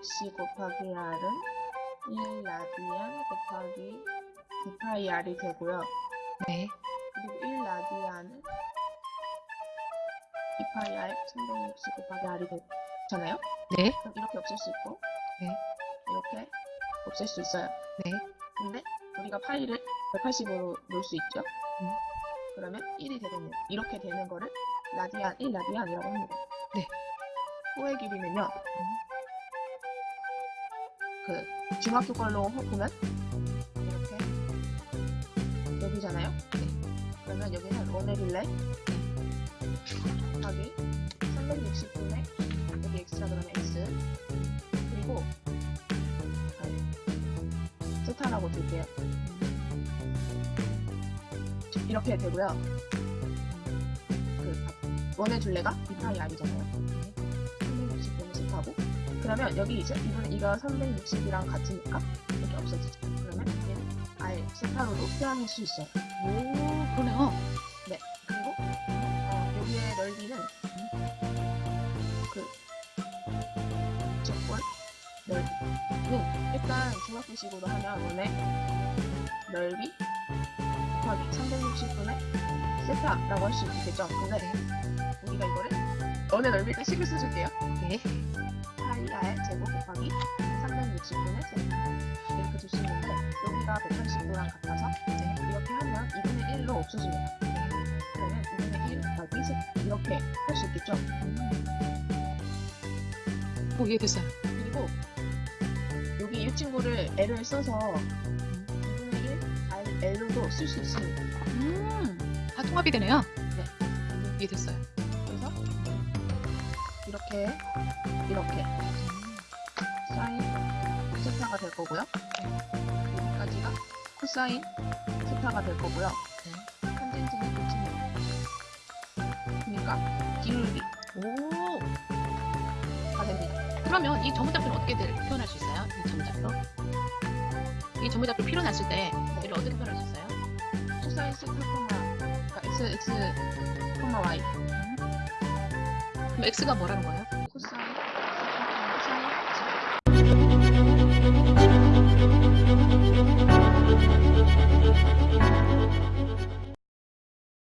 36C 곱하기 R은 1 라디안 곱하기 2파이 R이 되고요. 네. 그리고 1 라디안은 2파이 R 360 곱하기 R이 되잖아요. 네. 그럼 이렇게 없앨 수 있고 네. 이렇게 없앨 수 있어요. 네. 근데 우리가 파이를 180으로 놓을 수 있죠. 음. 그러면 1이 되겠네요. 이렇게 되는 거를 라디안 1 라디안이라고 합니다. 네. 호의 길이는요. 그 중학교 걸로 호- 보면 이렇게 여기잖아요. 그러면 여기는 원의 빌레 곱하기 360분의 여기 x라 그러면 x 그리고 아, 세타라고 둘게요. 이렇게 되고요. 그 원의 둘레가 2파이 r이잖아요. 360분의 세타고 그러면 여기 이제 이분 이거 360이랑 같으니까 이렇게 없어지죠. 그러면 얘는 r 세타로도 표현할 수 있어요. 오, 그러네요. 그리고 어, 여기의 넓이는 그 적분 넓이는 일단 중학교식으로 하면 원의 넓이 곱하기 360분의 세타라고 할 수 있겠죠. 근데 우리가 이거를 원의 넓이를 식을 써줄게요. 네. 파이 r 제곱 곱하기 360분의 세타 이렇게 줄 수 있는데 여기가 180도랑 같아서 네. 이렇게 하면 2분의 1로 없어집니다. 그러면 2분의 1 곱하기 세 이렇게 할 수 있겠죠. 오, 이해됐어요. 그리고 여기 이 친구를 L을 써서 2분의 1 R, L로도 쓸 수 있습니다. 음, 다 통합이 되네요. 네. 이해됐어요. 이렇게 이렇게 사인 세타가 될 거고요. 여기까지가 코사인 세타가 될 거고요. 탄젠트는 끝입니다. 그러니까 기울기 오, 다 됩니다. 그러면 이 전문작표는 어떻게 들- 표현할 수 있어요? 이 전문작표? 이 전문작표 표현했을 때 얘를 어떻게 표현할 수 있어요? 코사인 세타 그러니까 x x y x가 뭐라는 거예요?